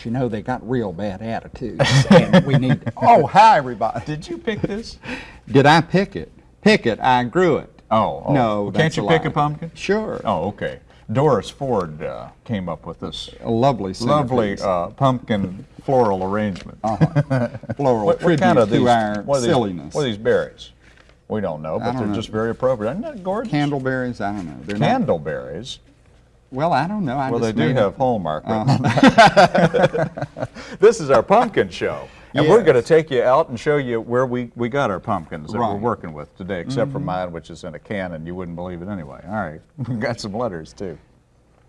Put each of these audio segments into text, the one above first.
Because you know they got real bad attitudes, and we need. Oh, hi everybody. Did you pick this? Did I pick it? Pick it. I grew it. Oh, oh. No, Well, Can't you a pick a pumpkin? Sure. Oh, okay. Doris Ford uh, came up with this A lovely, lovely uh, pumpkin floral arrangement. floral What, what kind of to these? our what are these, silliness. What are these berries? We don't know, but don't they're know. just very appropriate. Isn't that gorgeous? Candleberries? I don't know. They're Candleberries. Well, I don't know. I Well, they do have it. Hallmark. Uh-huh. this is our pumpkin show. And we're going to take you out and show you where we, we got our pumpkins that we're Mm-hmm. working with today, except for mine, which is in a can, and you wouldn't believe it anyway. All right. We've got some letters, too.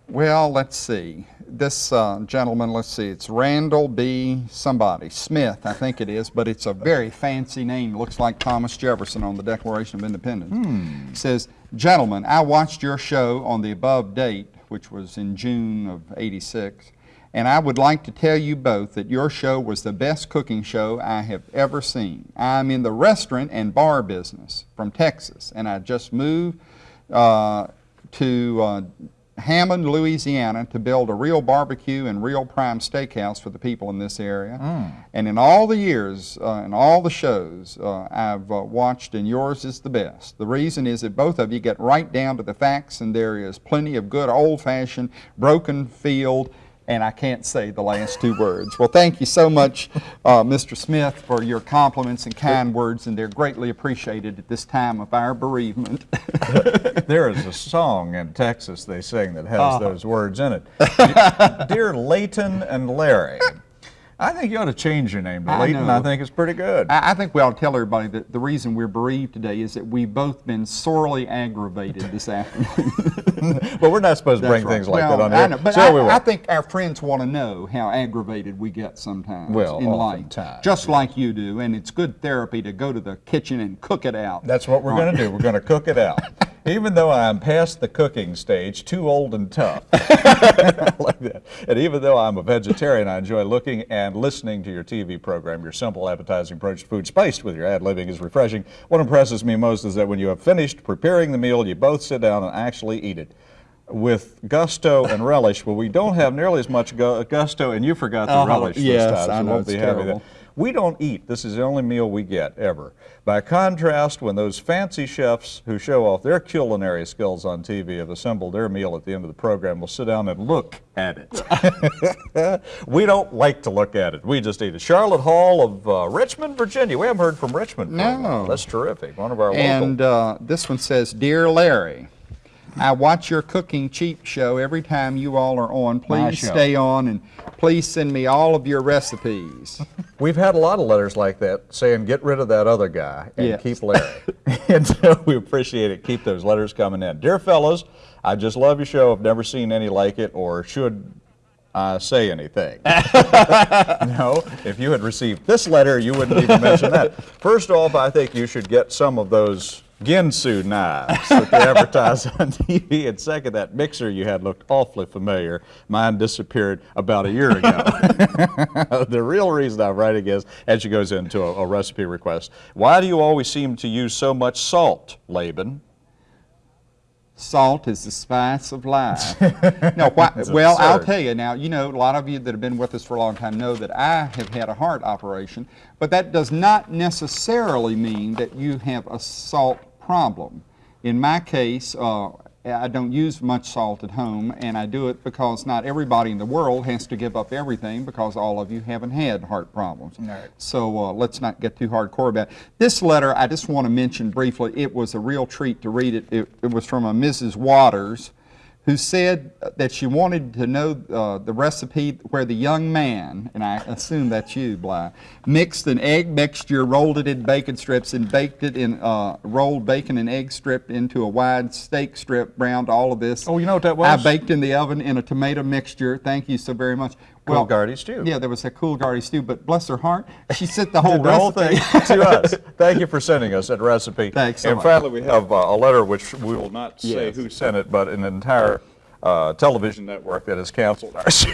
Well, let's see. This uh, gentleman, let's see, it's Randall B. somebody, Smith, I think it is, but it's a very fancy name. Looks like Thomas Jefferson on the Declaration of Independence. Says, Gentlemen, I watched your show on the above date, which was in June of 86, and I would like to tell you both that your show was the best cooking show I have ever seen. I'm in the restaurant and bar business from Texas, and I just moved uh, to uh, Hammond, Louisiana, to build a real barbecue and real prime steakhouse for the people in this area. And in all the years, uh, in all the shows uh, I've uh, watched, and yours is the best. The reason is that both of you get right down to the facts, and there is plenty of good old-fashioned broken field. And I can't say the last two words. Well, thank you so much, uh, Mr. Smith, for your compliments and kind words, and they're greatly appreciated at this time of our bereavement. There is a song in Texas they sing that has Uh-huh. those words in it. Dear Leighton and Larry, I think you ought to change your name to I Leighton. know. I think it's pretty good. I, I think we ought to tell everybody that the reason we're bereaved today is that we've both been sorely aggravated this afternoon. but we're not supposed to bring right. things like well, that on I know, but so I, we. I think our friends want to know how aggravated we get sometimes Well, in life, just like you do, and it's good therapy to go to the kitchen and cook it out. That's what we're going to do. We're going to cook it out. Even though I'm past the cooking stage, too old and tough. like that. And even though I'm a vegetarian, I enjoy looking and listening to your TV program. Your simple, appetizing approach to food, spiced with your ad living, is refreshing. What impresses me most is that when you have finished preparing the meal, you both sit down and actually eat it. With gusto and relish, well, we don't have nearly as much gusto, and you forgot the Uh-huh. relish Yes, this time, so I know, won't it's be having that. We don't eat. This is the only meal we get ever. By contrast, when those fancy chefs who show off their culinary skills on TV have assembled their meal at the end of the program, we'll sit down and look at it. we don't like to look at it. We just eat it. Charlotte Hall of uh, Richmond, Virginia. We haven't heard from Richmond. No. That's terrific. One of our And local. uh, this one says, Dear Larry, I watch your cooking cheap show every time you all are on. Please stay on and please send me all of your recipes. We've had a lot of letters like that saying, get rid of that other guy and Yes. keep Larry. and so we appreciate it. Keep those letters coming in. Dear fellows, I just love your show. I've never seen any like it or should uh, say anything. no, if you had received this letter, you wouldn't even mention that. First off, I think you should get some of those Ginsu knives that they advertise on TV. And second, that mixer you had looked awfully familiar. Mine disappeared about a year ago. the real reason I'm writing is, as she goes into a, a recipe request, why do you always seem to use so much salt, Laban? Salt is the spice of life. no, why, well, I'll tell you now, you know, a lot of you that have been with us for a long time know that I have had a heart operation, but that does not necessarily mean that you have a salt problem. In my case, uh, I don't use much salt at home, and I do it because not everybody in the world has to give up everything because all of you haven't had heart problems. Right. So uh, let's not get too hardcore about it. This letter, I just want to mention briefly, it was a real treat to read it. It, it was from a Mrs. Waters who said that she wanted to know uh, the recipe where the young man, and I assume that's you, Bly, mixed an egg mixture, rolled it in bacon strips, and baked it in uh, rolled bacon and egg strip into a wide steak strip, browned all of this. Oh, you know what that was? I baked in the oven in a tomato mixture. Thank you so very much. Coolgardie stew. Yeah, there was a coolgardie stew, but bless her heart, she sent the whole the whole thing to us. Thank you for sending us that recipe. Thanks so and much. finally, we have uh, a letter which we will not say Yes. who sent it, but an entire uh, television network that has canceled our show.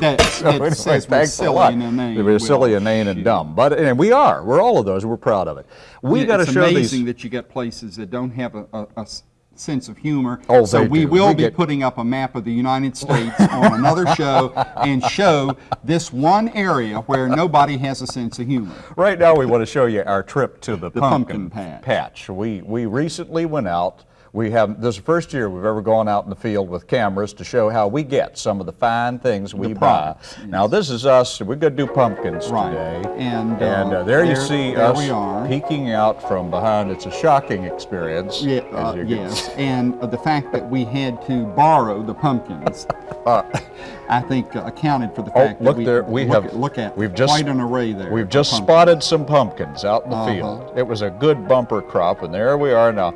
That- So it says we're silly and inane. We're silly, inane, and dumb. But and we are. We're all of those. We're proud of it. We Yeah, got to it's show amazing these. that you get places that don't have a, a- a s- sense of humor. Oh, so we do. will We be get- putting up a map of the United States on another show and show this one area where nobody has a sense of humor. Right now, we want to show you our trip to the, The pumpkin, pumpkin patch. patch. We we recently went out. We have this is the first year we've ever gone out in the field with cameras to show how we get some of the fine things we buy. products, Now this is us. We're going to do pumpkins Right. today, And, uh, and uh, there you see there us we are. peeking out from behind. It's a shocking experience. Yeah, as uh, yes, and uh, the fact that we had to borrow the pumpkins, I think uh, accounted for the Oh, fact look that we there! We look have at, look at we've just quite an array there. We've just pumpkins. spotted some pumpkins out in the Uh-huh. field. It was a good bumper crop, and there we are now.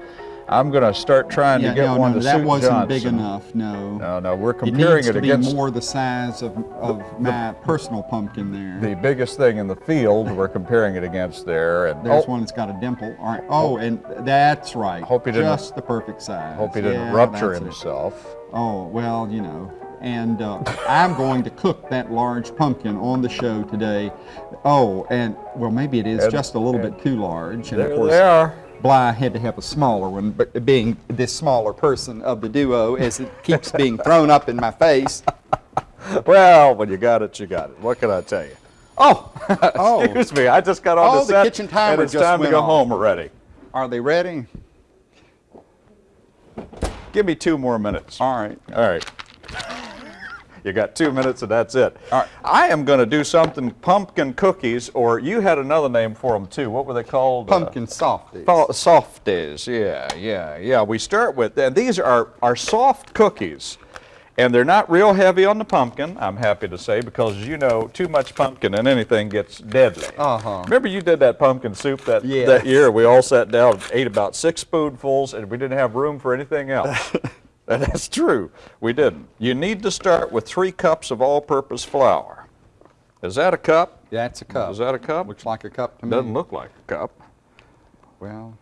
I'm going to start trying Yeah, to get no, one no, to that suit wasn't big Johnson. enough. No, No, no, we're it comparing it, be against more the size of, of my personal pumpkin there. the biggest thing in the field. We're comparing it against there, and There's oh, one that's got a dimple. All right. Oh, and that's right. Hope he didn't- Just the perfect size. hope he didn't Yeah, rupture that's it. himself. Oh, well, you know. And uh, I'm going to cook that large pumpkin on the show today. Oh, and well, maybe it is And- just a little bit too large. And There of course, they are. Bly had to have a smaller one, but being this smaller person of the duo, as it keeps being thrown up in my face. Well, when you got it, you got it. What can I tell you? Oh, Oh. excuse me. I just got on Oh, the the kitchen timer and it's just time to go off. home already. Are they ready? Give me two more minutes. All right. All right. You got two minutes and that's it. All right. I am going to do something pumpkin cookies, or you had another name for them too. What were they called? Uh, Pumpkin softies. Softies, yeah, yeah, yeah. We start with, and these are, are soft cookies. And they're not real heavy on the pumpkin, I'm happy to say, because you know, too much pumpkin and anything gets deadly. Uh-huh. Remember you did that pumpkin soup that, Yes. that year? We all sat down, ate about six spoonfuls, and we didn't have room for anything else. And That's true. We didn't. You need to start with three cups of all-purpose flour. Is that a cup? Yeah that's a cup. Is that a cup? Looks like a cup to me. Doesn't look like a cup. Well,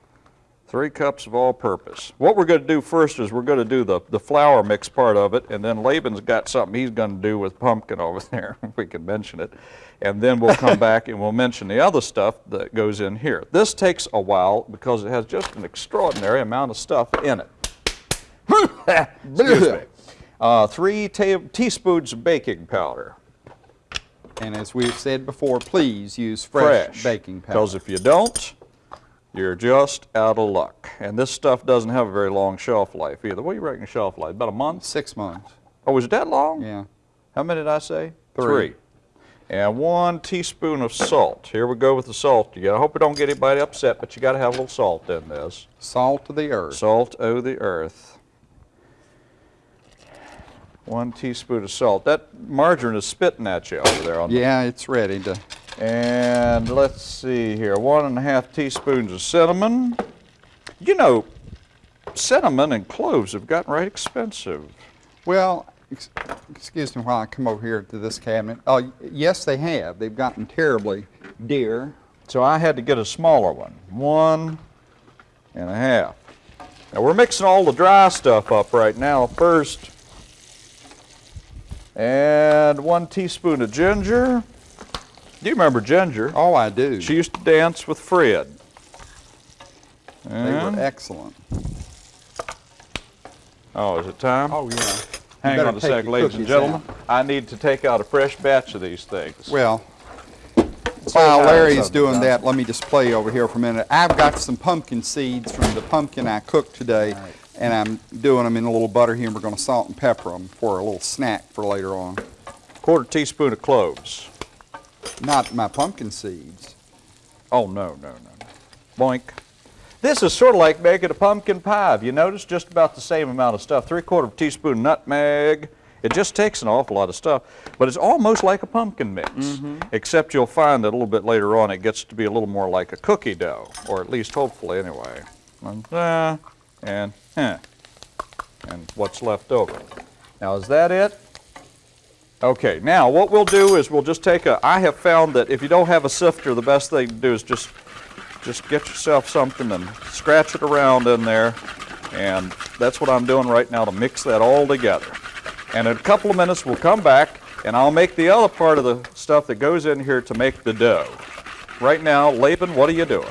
Three cups of all-purpose. What we're going to do first is we're going to do the, the flour mix part of it, and then Laban's got something he's going to do with pumpkin over there, if we can mention it. And then we'll come back and we'll mention the other stuff that goes in here. This takes a while because it has just an extraordinary amount of stuff in it. Uh, three teaspoons of baking powder. and as we've said before, please use fresh, fresh. baking powder. Because if you don't, you're just out of luck. And this stuff doesn't have a very long shelf life either. What do you reckon shelf life? About a month? Six months. Oh, is it that long? Yeah. How many did I say? Three. And one teaspoon of salt. Here we go with the salt. You gotta hope we don't get anybody upset, but you gotta have a little salt in this. Salt of the earth. Salt o' the earth. One teaspoon of salt. That margarine is spitting at you over there on the Yeah, it's ready to. And let's see here, one and a half teaspoons of cinnamon. You know, cinnamon and cloves have gotten right expensive. Well, ex- excuse me while I come over here to this cabinet. Oh, yes, they have. They've gotten terribly dear. So I had to get a smaller one, one and a half. Now we're mixing all the dry stuff up right now first. And one teaspoon of ginger. Do you remember Ginger? Oh, I do. She used to dance with Fred. they were excellent. oh, is it time? Oh, yeah. Hang on a sec, ladies and gentlemen. out. I need to take out a fresh batch of these things. Well, while hi, Larry's doing that, let me just play over here for a minute. I've got some pumpkin seeds from the pumpkin I cooked today, and I'm doing them in a little butter here, and we're going to salt and pepper them for a little snack for later on. Quarter teaspoon of cloves. Not my pumpkin seeds. Oh, no, no, no, no. Boink. This is sort of like making a pumpkin pie. Have you noticed? Just about the same amount of stuff. Three quarter teaspoon nutmeg. It just takes an awful lot of stuff, but it's almost like a pumpkin mix. Except you'll find that a little bit later on it gets to be a little more like a cookie dough, or at least hopefully anyway. Uh, and, and what's left over. Now is that it? Okay, now what we'll do is we'll just take a, I have found that if you don't have a sifter, the best thing to do is just, just get yourself something and scratch it around in there. And that's what I'm doing right now to mix that all together. And in a couple of minutes, we'll come back and I'll make the other part of the stuff that goes in here to make the dough. Right now, Laban, what are you doing?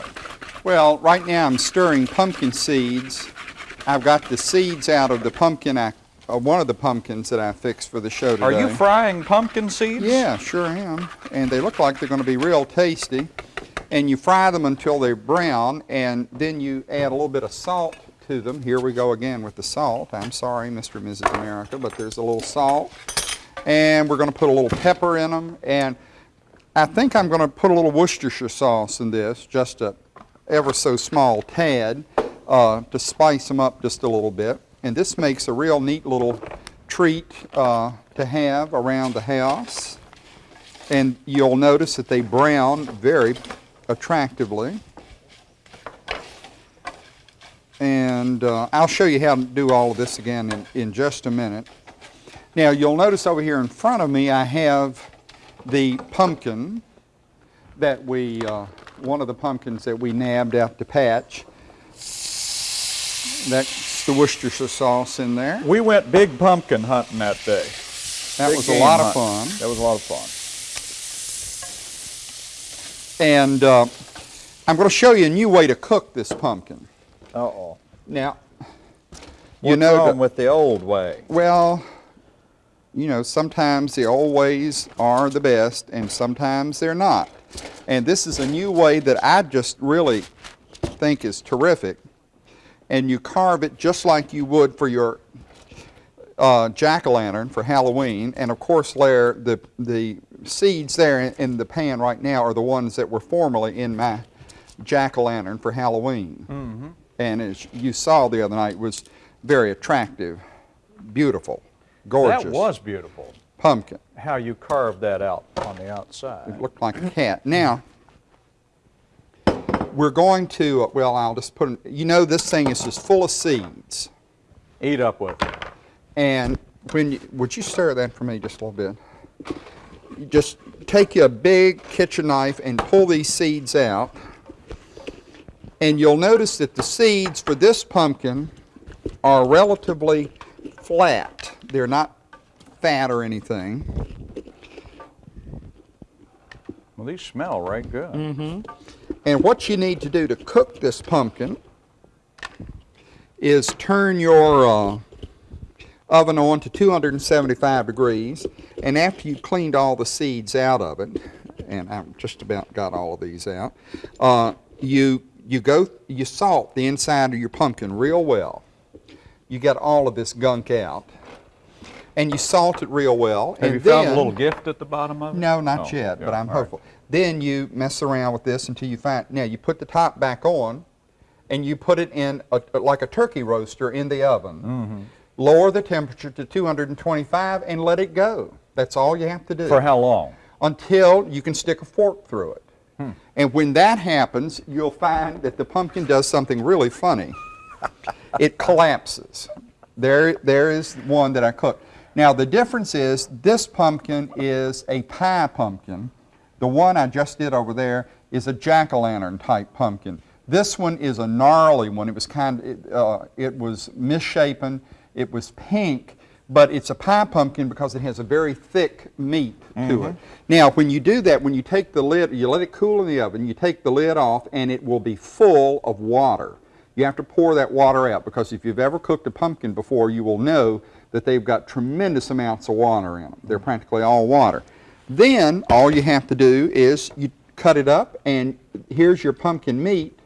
Well, right now I'm stirring pumpkin seeds. I've got the seeds out of the pumpkin, I, uh, one of the pumpkins that I fixed for the show today. Are you frying pumpkin seeds? Yeah, sure am. And they look like they're going to be real tasty. And you fry them until they're brown, and then you add a little bit of salt to them. Here we go again with the salt. I'm sorry, Mr. and Mrs. America, but there's a little salt. And we're going to put a little pepper in them. And I think I'm going to put a little Worcestershire sauce in this, just a ever so small tad, uh, to spice them up just a little bit. And this makes a real neat little treat uh, to have around the house. And you'll notice that they brown very attractively. And uh, I'll show you how to do all of this again in, in just a minute. Now you'll notice over here in front of me I have the pumpkin that we, uh, one of the pumpkins that we nabbed out to patch. That's the Worcestershire sauce in there. We went big pumpkin hunting that day. That Big was a lot of fun. That was a lot of fun. And uh, I'm going to show you a new way to cook this pumpkin. Uh-oh. Now, you What's know, wrong with the old way? well, you know, sometimes the old ways are the best and sometimes they're not. And this is a new way that I just really think is terrific. And you carve it just like you would for your uh, jack-o'-lantern for Halloween. And of course, there, the, the seeds there in, in the pan right now are the ones that were formerly in my jack-o'-lantern for Halloween. And as you saw the other night, was very attractive, beautiful, gorgeous. That was beautiful. pumpkin. How you carved that out on the outside. It looked like a cat. Now, we're going to, well, I'll just put, it- you know this thing is just full of seeds. Eat up with it. And when you, would you stir that for me just a little bit? You just take you a big kitchen knife and pull these seeds out. And you'll notice that the seeds for this pumpkin are relatively flat. They're not fat or anything. Well, these smell right good. And what you need to do to cook this pumpkin is turn your uh, oven on to 275 degrees. And after you've cleaned all the seeds out of it, and I've just about got all of these out, uh, you you go you salt the inside of your pumpkin real well. You get all of this gunk out, and you salt it real well. Have and you found a little gift at the bottom of it? no, not Oh, yet, yeah, but I'm all right. hopeful. Then you mess around with this until you find, now you put the top back on and you put it in a, like a turkey roaster in the oven. Mm-hmm. Lower the temperature to 225 and let it go. That's all you have to do. For how long? Until you can stick a fork through it. Hmm. And when that happens, you'll find that the pumpkin does something really funny. it collapses. There, there is one that I cooked. Now the difference is this pumpkin is a pie pumpkin. The one I just did over there is a jack-o'-lantern type pumpkin. This one is a gnarly one. It was kind of, it, uh, it was misshapen. It was pink, but it's a pie pumpkin because it has a very thick meat to it. Now, when you do that, when you take the lid, you let it cool in the oven, you take the lid off, and it will be full of water. You have to pour that water out because if you've ever cooked a pumpkin before, you will know that they've got tremendous amounts of water in them. They're practically all water. Then all you have to do is you cut it up, and here's your pumpkin meat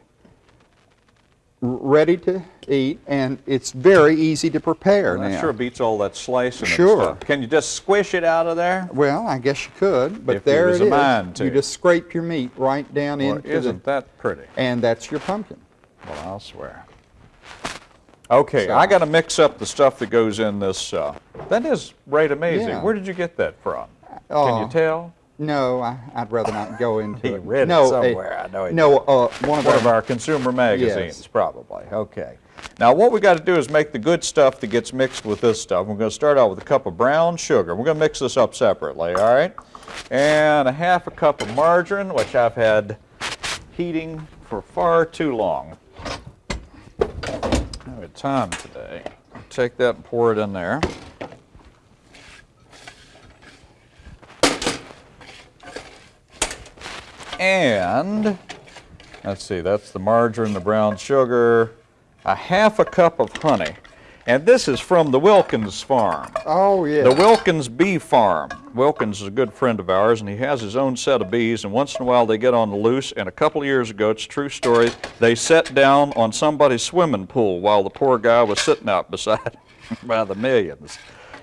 ready to eat, and it's very easy to prepare That now. sure beats all that slicing Sure. stuff. Can you just squish it out of there? Well, I guess you could, but If there it a is. You just scrape your meat right down Well, into isn't the, that pretty? and that's your pumpkin. Well, I'll swear. Okay, So- I got to mix up the stuff that goes in this. Uh, that is right amazing. Yeah. Where did you get that from? Can Oh. you tell? No, I, I'd rather not go into He it. read it no, somewhere. I know he no, uh, one of One of our, our consumer magazines, Yes. probably. Okay. Now, what we got to do is make the good stuff that gets mixed with this stuff. We're going to start out with a cup of brown sugar. We're going to mix this up separately, all right? And a half a cup of margarine, which I've had heating for far too long. Time today. Take that and pour it in there. And let's see, that's the margarine, the brown sugar, a half a cup of honey. And this is from the Wilkins farm. Oh, yeah. The Wilkins Bee Farm. Wilkins is a good friend of ours, and he has his own set of bees, and once in a while they get on the loose. And a couple of years ago, it's a true story, they sat down on somebody's swimming pool while the poor guy was sitting out beside by the millions,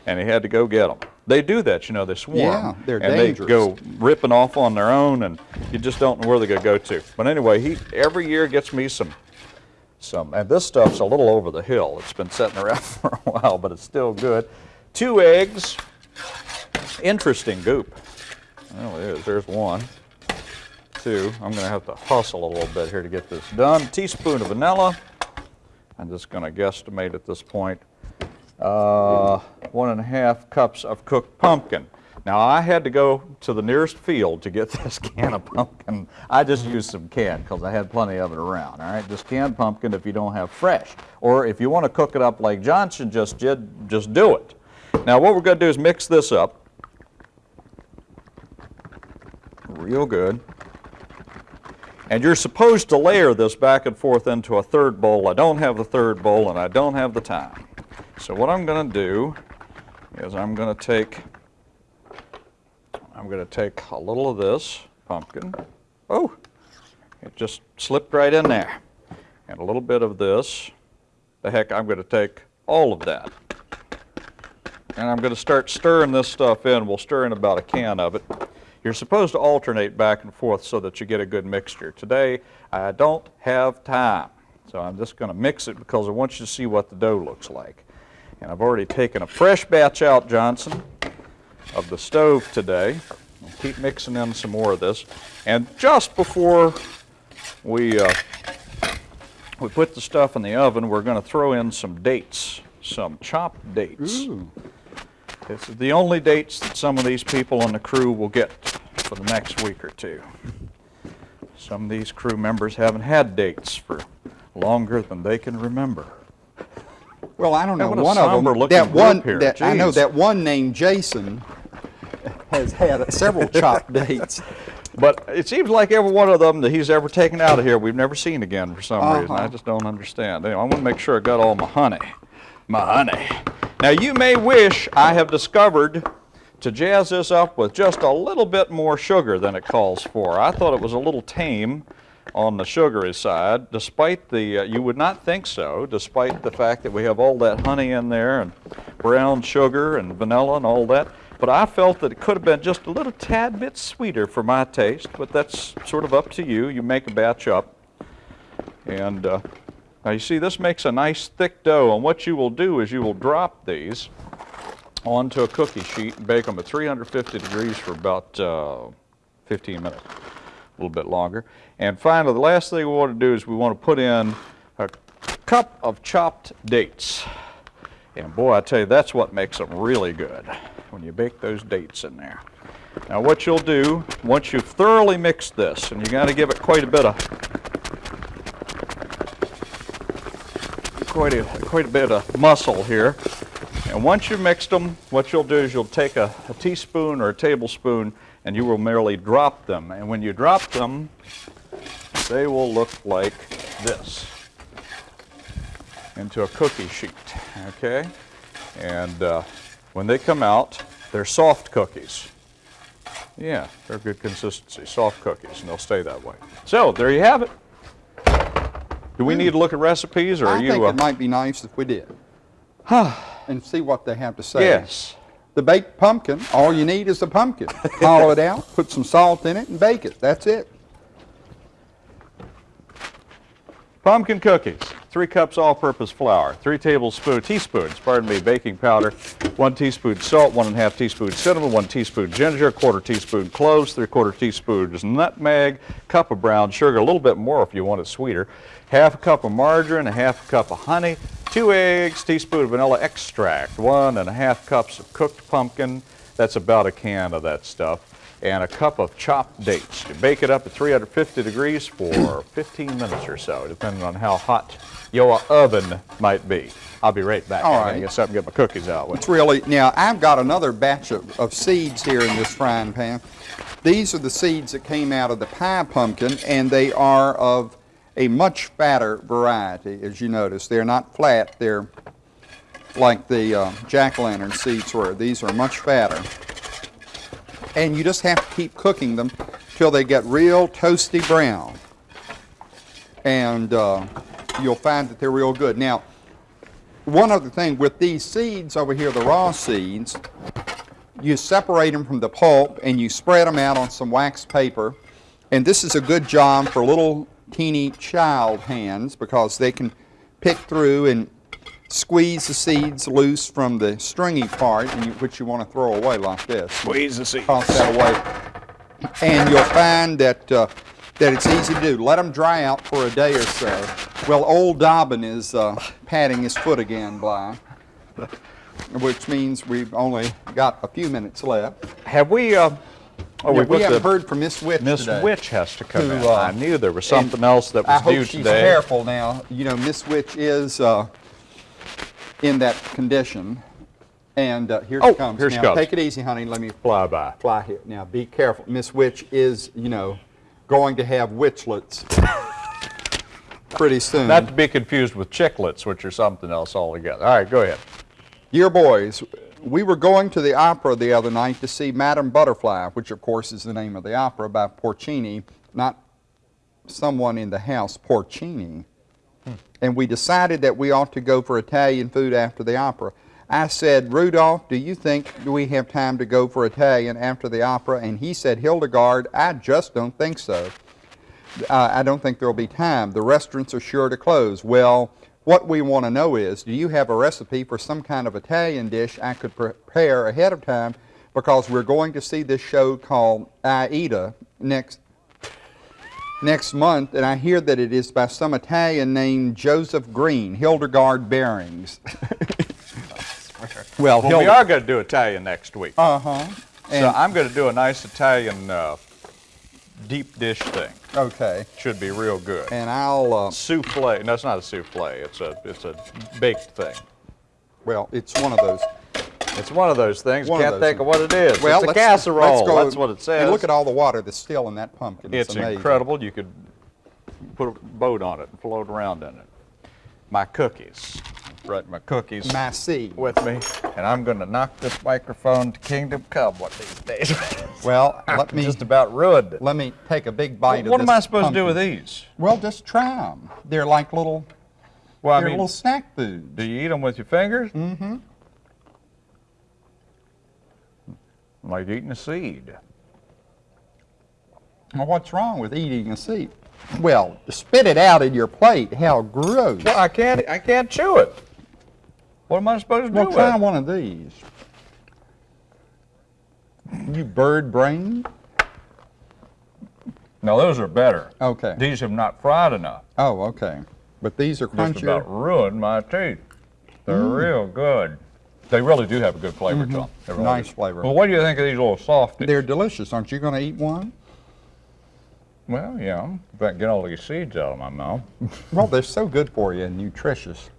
and he had to go get them. They do that, you know, they swarm. Yeah, they're and dangerous. they go ripping off on their own, and you just don't know where they're going to go to. But anyway, he every year gets me some some, and this stuff's a little over the hill. It's been sitting around for a while, but it's still good. Two eggs, interesting goop. Well, it is. There's one. Two. I'm going to have to hustle a little bit here to get this done. Teaspoon of vanilla. I'm just going to guesstimate at this point. Uh, one and a half cups of cooked pumpkin. Now I had to go to the nearest field to get this can of pumpkin. I just used some canned because I had plenty of it around. All right, just canned pumpkin if you don't have fresh, or if you want to cook it up like Johnson just did, just do it. Now what we're going to do is mix this up real good. And you're supposed to layer this back and forth into a third bowl. I don't have the third bowl and I don't have the time. So what I'm going to do is I'm going to take I'm going to take a little of this pumpkin. Oh, it just slipped right in there. And a little bit of this. The heck, I'm going to take all of that. And I'm going to start stirring this stuff in. We'll stir in about a can of it. You're supposed to alternate back and forth so that you get a good mixture. Today, I don't have time. So I'm just going to mix it because I want you to see what the dough looks like. And I've already taken a fresh batch out, Johnson of the stove today. We'll keep mixing in some more of this. And just before we, uh, we put the stuff in the oven, we're going to throw in some dates, some chopped dates. Ooh. This is the only dates that some of these people on the crew will get for the next week or two. Some of these crew members haven't had dates for longer than they can remember. Well, I don't know. One of them, that one, here. that, I know that one named Jason has had several chop dates. But it seems like every one of them that he's ever taken out of here, we've never seen again for some uh-huh. reason. I just don't understand. Anyway, I want to make sure I got all my honey. My honey. Now, you may wish I have discovered to jazz this up with just a little bit more sugar than it calls for. I thought it was a little tame on the sugary side, despite the, uh, you would not think so, despite the fact that we have all that honey in there and brown sugar and vanilla and all that. But I felt that it could have been just a little tad bit sweeter for my taste, but that's sort of up to you. You make a batch up. And uh, now you see this makes a nice thick dough, and what you will do is you will drop these onto a cookie sheet and bake them at 350 degrees for about uh, 15 minutes, a little bit longer. And finally, the last thing we want to do is we want to put in a cup of chopped dates. And boy, I tell you, that's what makes them really good, when you bake those dates in there. Now what you'll do, once you've thoroughly mixed this, and you got to give it quite a bit of quite a quite a bit of muscle here. And once you've mixed them, what you'll do is you'll take a, a teaspoon or a tablespoon and you will merely drop them. And when you drop them, they will look like this into a cookie sheet, okay? And uh, when they come out, they're soft cookies. Yeah, they're good consistency, soft cookies, and they'll stay that way. So there you have it. Do we need to look at recipes, or are I you? think uh, it might be nice if we did. Huh. And see what they have to say. yes. The baked pumpkin, all you need is a pumpkin. Hollow it out, put some salt in it, and bake it. That's it. Pumpkin cookies, three cups all-purpose flour, three tablespoons, teaspoons, pardon me, baking powder, one teaspoon salt, one and a half teaspoon cinnamon, one teaspoon ginger, a quarter teaspoon cloves, three-quarter teaspoons nutmeg, cup of brown sugar, a little bit more if you want it sweeter, half a cup of margarine, a half a cup of honey, two eggs, teaspoon of vanilla extract, one and a half cups of cooked pumpkin, that's about a can of that stuff, and a cup of chopped dates. You bake it up at 350 degrees for 15 minutes or so, depending on how hot your oven might be. I'll be right back. All I gotta get something to get my cookies out with. It's really, now I've got another batch of, of seeds here in this frying pan. These are the seeds that came out of the pie pumpkin and they are of a much fatter variety, as you notice. They're not flat, they're like the uh, jack-o'-lantern seeds were. These are much fatter. And you just have to keep cooking them till they get real toasty brown. And uh, you'll find that they're real good. Now, one other thing, with these seeds over here, the raw seeds, you separate them from the pulp and you spread them out on some wax paper. And this is a good job for little teeny child hands because they can pick through and squeeze the seeds loose from the stringy part, and you, which you want to throw away like this. Squeeze the seeds. Toss that away. And you'll find that, uh, that it's easy to do. Let them dry out for a day or so. Well, old Dobbin is uh, patting his foot again, Bly, which means we've only got a few minutes left. Have we, uh, oh, Yeah, we we haven't the, heard from Miss Witch Miss today. Witch has to come Who, in. uh, I knew there was something else that was I was hope due she's today. careful now. You know, Miss Witch is uh, in that condition. And uh, here Oh, she comes. here she now, comes. take it easy, honey. Let me Fly by. fly here. Now, be careful. Miss Witch is, you know, going to have witchlets pretty soon. Not to be confused with chicklets, which are something else altogether. All right, go ahead. Dear boys, we were going to the opera the other night to see Madame Butterfly, which of course is the name of the opera by Porcini, not someone in the house, Porcini. And we decided that we ought to go for Italian food after the opera. I said, Rudolph, do you think we have time to go for Italian after the opera? And he said, Hildegard, I just don't think so. Uh, I don't think there'll be time. The restaurants are sure to close. Well, what we want to know is, do you have a recipe for some kind of Italian dish I could prepare ahead of time? Because we're going to see this show called Aida next next month, and I hear that it is by some Italian named Joseph Green, Hildegard Bearings. well, Well, we are going to do Italian next week. Uh huh. so I'm going to do a nice Italian uh, deep dish thing. okay, Should be real good. and I'll. Uh, Souffle. No, it's not a souffle. It's a it's a baked thing. well, it's one of those. It's one of those things. One Can't those think of what it is. Well, it's a casserole. Go That's what it says. And look at all the water that's still in that pumpkin. It's, It's incredible. You could put a boat on it and float around in it. My cookies. Brought my cookies My seed. with me, and I'm going to knock this microphone to Kingdom Come one of these days. Well, let me just about ruined it. let me take a big bite of this. what am I supposed to do with these? Well, just try them. They're like little. Well, I mean, little snack food. do you eat them with your fingers? Mm-hmm. Like eating a seed. Well, what's wrong with eating a seed? Well, spit it out in your plate. How gross. Well, I can't. I can't chew it. What am I supposed to Well, do try with it? one of these. You bird brain? No, those are better. Okay. These have not fried enough. Oh, okay. But these are Just about crunchier. ruined my teeth. They're mm. real good. They really do have a good flavor to them. They really Nice flavor. Well, what do you think of these little softies? They're delicious. Aren't you going to eat one? well, yeah. If I can get all these seeds out of my mouth. Well, they're so good for you and nutritious.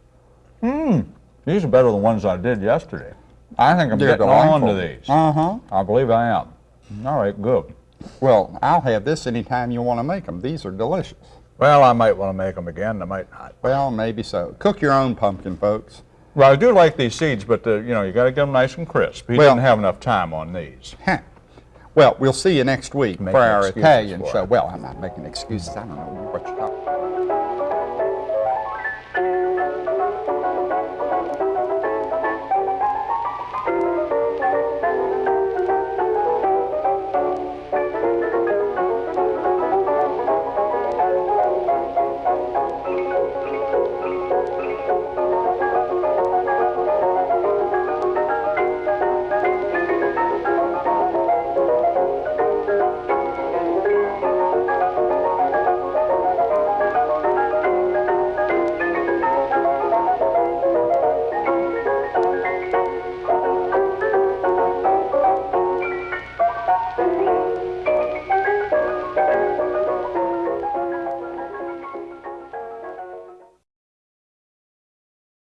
Mmm. These are better than the ones I did yesterday. I think I'm They're getting on to these. Uh-huh. I believe I am. All right, good. Well, I'll have this anytime you want to make them. These are delicious. Well, I might want to make them again. I might not. Well, maybe so. Cook your own pumpkin, folks. Well, I do like these seeds, but uh, you know, you got to get them nice and crisp. He Well- didn't have enough time on these. Huh. Well, we'll see you next week Making for our Italian show. Well, I'm not making excuses. I don't know what you're talking